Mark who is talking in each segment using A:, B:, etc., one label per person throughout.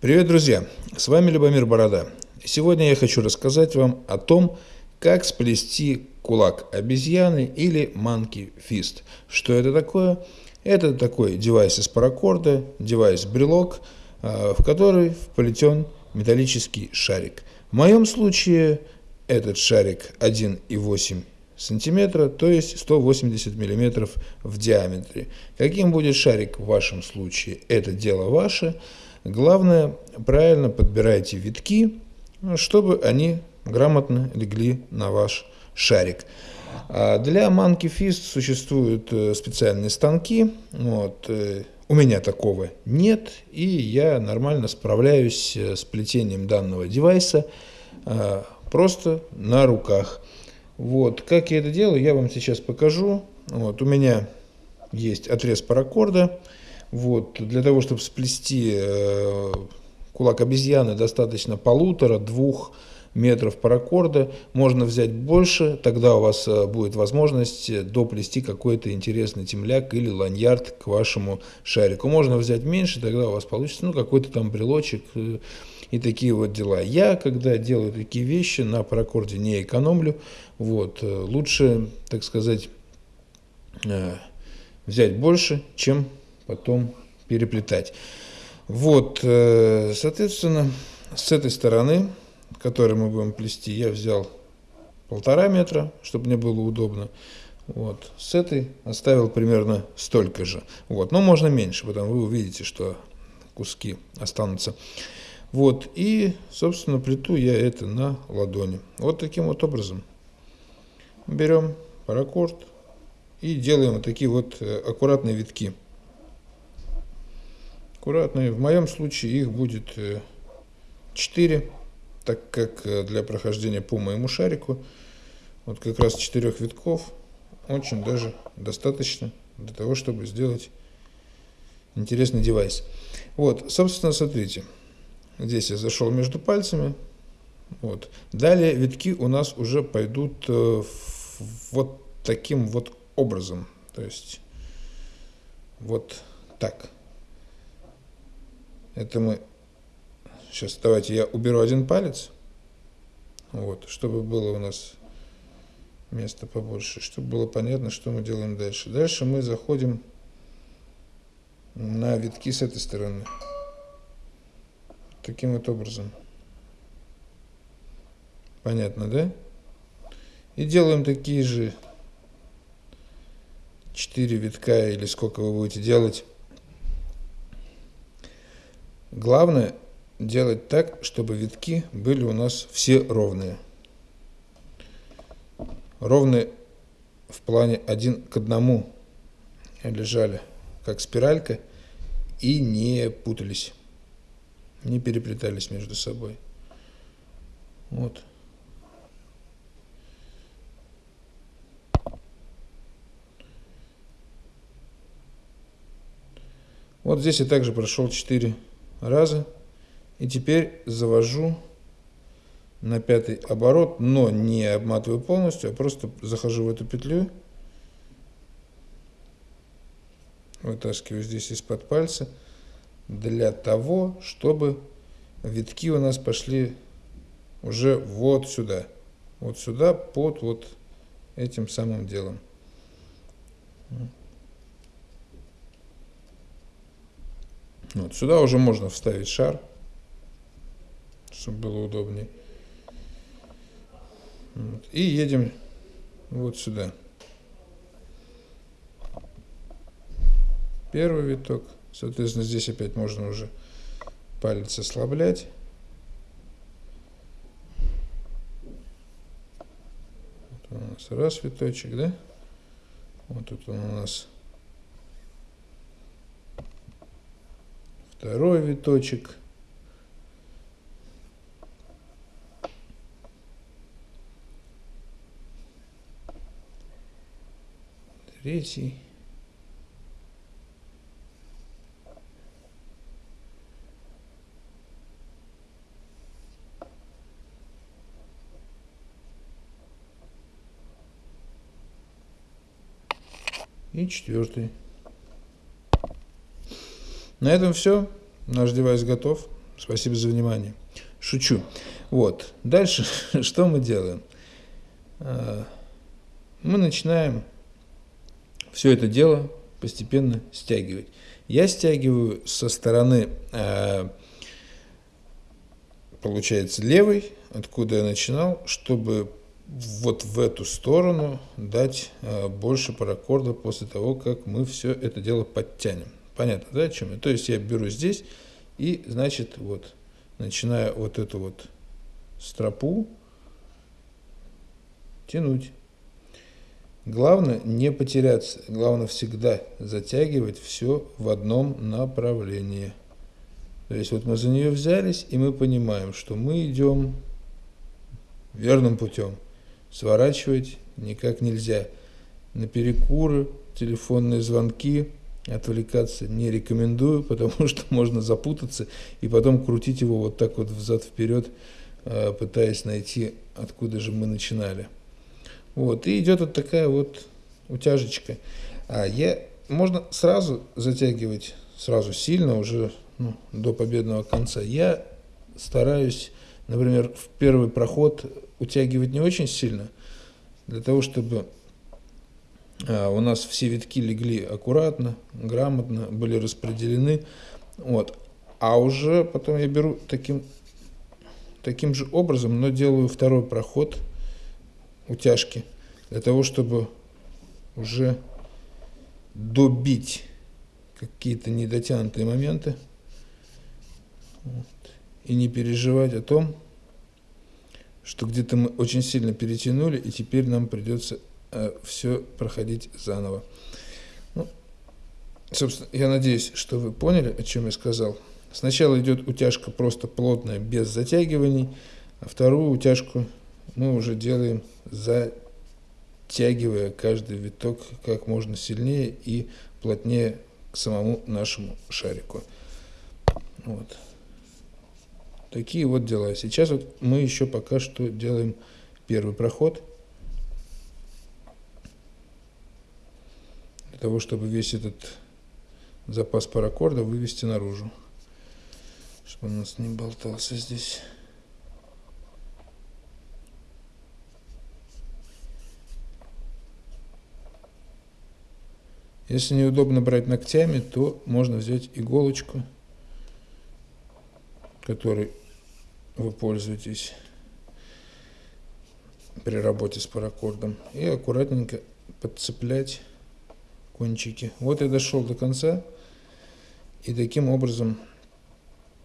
A: Привет, друзья! С вами Любомир Борода. Сегодня я хочу рассказать вам о том, как сплести кулак обезьяны или monkey fist. Что это такое? Это такой девайс из паракорда, девайс-брелок, а, в который вплетен металлический шарик. В моем случае этот шарик 1,8 сантиметра, то есть 180 миллиметров в диаметре. Каким будет шарик в вашем случае, это дело ваше. Главное, правильно подбирайте витки, чтобы они грамотно легли на ваш шарик. А для Monkey Fist существуют э, специальные станки. Вот. Э, у меня такого нет, и я нормально справляюсь э, с плетением данного девайса просто на руках. Вот. Как я это делаю, я вам сейчас покажу. Вот. У меня есть отрез паракорда. Вот, для того, чтобы сплести э, кулак обезьяны, достаточно полутора-двух метров паракорда. Можно взять больше, тогда у вас э, будет возможность доплести какой-то интересный темляк или ланьярд к вашему шарику. Можно взять меньше, тогда у вас получится ну, какой-то там брелочек э, и такие вот дела. Я, когда делаю такие вещи, на паракорде не экономлю. Вот, э, лучше, так сказать, взять больше, чем потом переплетать. Вот, э, соответственно, с этой стороны, которой мы будем плести, я взял полтора метра, чтобы мне было удобно. Вот. С этой оставил примерно столько же. Вот. Но можно меньше, потому вы увидите, что куски останутся. Вот. И, собственно, плиту я это на ладони. Вот таким вот образом. Берем паракорд и делаем такие вот э, аккуратные витки аккуратные. В моем случае их будет 4, э, так как э, для прохождения по моему шарику вот как раз 4 витков очень даже достаточно для того, чтобы сделать интересный девайс. Вот, собственно, смотрите, здесь я зашел между пальцами. Вот. Далее витки у нас уже пойдут э, вот таким вот образом. То есть вот так. Это мы... Сейчас давайте я уберу один палец. Вот, чтобы было у нас место побольше, чтобы было понятно, что мы делаем дальше. Дальше мы заходим на витки с этой стороны. Таким вот образом. Понятно, да? И делаем такие же 4 витка или сколько вы будете делать Главное делать так, чтобы витки были у нас все ровные. Ровные в плане один к одному лежали, как спиралька, и не путались, не переплетались между собой. Вот. Вот здесь я также прошел 4 раза. И теперь завожу на пятый оборот, но не обматываю полностью, а просто захожу в эту петлю, вытаскиваю здесь из-под пальца, для того, чтобы витки у нас пошли уже вот сюда, вот сюда под вот этим самым делом. Вот, сюда уже можно вставить шар, чтобы было удобнее. Вот, и едем вот сюда. Первый виток. Соответственно, здесь опять можно уже палец ослаблять. У нас раз виточек, да? Вот тут он у нас второй виточек. Третий. И четвертый. На этом все. Наш девайс готов. Спасибо за внимание. Шучу. Вот. Дальше что мы делаем? А, мы начинаем все это дело постепенно стягивать. Я стягиваю со стороны, а, получается, левой, откуда я начинал, чтобы вот в эту сторону дать а, больше паракорда после того, как мы все это дело подтянем. Понятно, да, о чем я? То есть я беру здесь и, значит, вот, начиная вот эту вот стропу тянуть. Главное не потеряться, главное всегда затягивать все в одном направлении. То есть вот мы за нее взялись, и мы понимаем, что мы идем верным путем. Сворачивать никак нельзя. На перекуры, телефонные звонки отвлекаться не рекомендую, потому что можно запутаться и потом крутить его вот так вот взад-вперед, э, пытаясь найти, откуда же мы начинали. Вот, и идет вот такая вот утяжечка. А я, можно сразу затягивать, сразу сильно, уже ну, до победного конца. Я стараюсь, например, в первый проход утягивать не очень сильно, для того, чтобы у нас все витки легли аккуратно, грамотно, были распределены. Вот. А уже потом я беру таким, таким же образом, но делаю второй проход – утяжки, для того, чтобы уже добить какие-то недотянутые моменты вот, и не переживать о том, что где-то мы очень сильно перетянули, и теперь нам придется все проходить заново. Ну, собственно, я надеюсь, что вы поняли, о чем я сказал. Сначала идет утяжка просто плотная, без затягиваний, а вторую утяжку мы уже делаем затягивая каждый виток как можно сильнее и плотнее к самому нашему шарику. Вот. Такие вот дела. Сейчас вот мы еще пока что делаем первый проход. Для того, чтобы весь этот запас паракорда вывести наружу. Чтобы он у нас не болтался здесь. Если неудобно брать ногтями, то можно взять иголочку, которой вы пользуетесь при работе с паракордом, и аккуратненько подцеплять кончики. Вот я дошел до конца, и таким образом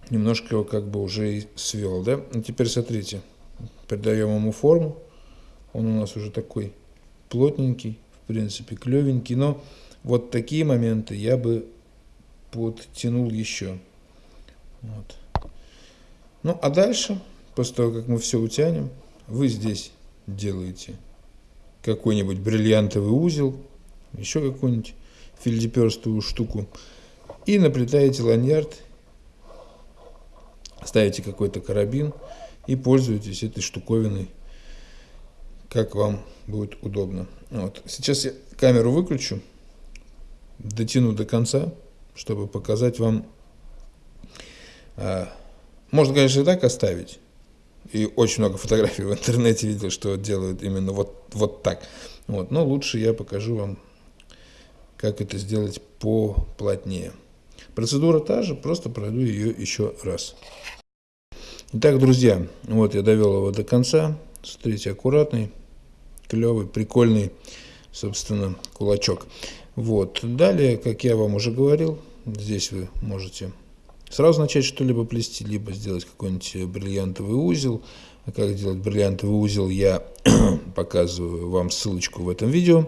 A: немножко его как бы уже и свел. Да? И теперь смотрите, придаем ему форму, он у нас уже такой плотненький, в принципе, клевенький, но вот такие моменты я бы подтянул еще. Вот. Ну, а дальше, после того, как мы все утянем, вы здесь делаете какой-нибудь бриллиантовый узел, еще какую-нибудь фильдеперстую штуку, и наплетаете ланьярд, ставите какой-то карабин и пользуетесь этой штуковиной, как вам будет удобно. Вот. Сейчас я камеру выключу дотяну до конца, чтобы показать вам. А, можно, конечно, и так оставить. И очень много фотографий в интернете видел, что делают именно вот, вот так. Вот. Но лучше я покажу вам, как это сделать поплотнее. Процедура та же, просто пройду ее еще раз. Итак, друзья, вот я довел его до конца. Смотрите, аккуратный, клевый, прикольный, собственно, кулачок. Вот. Далее, как я вам уже говорил, здесь вы можете сразу начать что-либо плести, либо сделать какой-нибудь бриллиантовый узел. А как делать бриллиантовый узел, я показываю вам ссылочку в этом видео.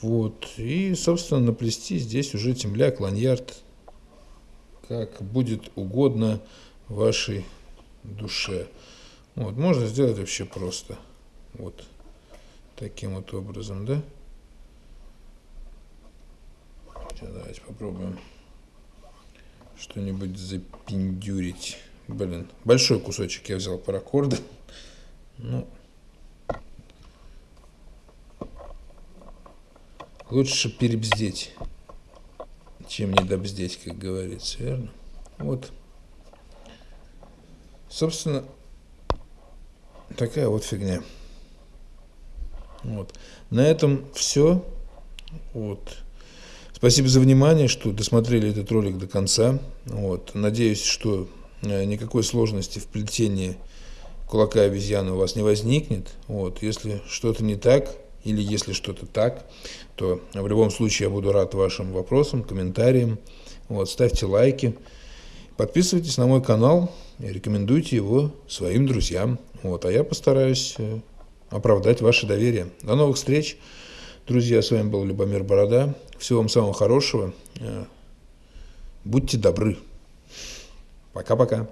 A: Вот. И, собственно, наплести здесь уже темляк, ланьярд, как будет угодно вашей душе. Вот. Можно сделать вообще просто. Вот. Таким вот образом, да? Давайте попробуем что-нибудь запиндюрить. Блин, большой кусочек я взял паракорда. Ну, лучше перебздеть, чем не добздеть, как говорится, верно? Вот Собственно, такая вот фигня. Вот. На этом все. Вот. Спасибо за внимание, что досмотрели этот ролик до конца. Вот. Надеюсь, что э, никакой сложности в плетении кулака обезьяны у вас не возникнет. Вот. Если что-то не так или если что-то так, то в любом случае я буду рад вашим вопросам, комментариям. Вот. Ставьте лайки. Подписывайтесь на мой канал, рекомендуйте его своим друзьям. Вот. А я постараюсь э, оправдать ваше доверие. До новых встреч. Друзья, с вами был Любомир Борода. Всего вам самого хорошего. Э, будьте добры. Пока-пока.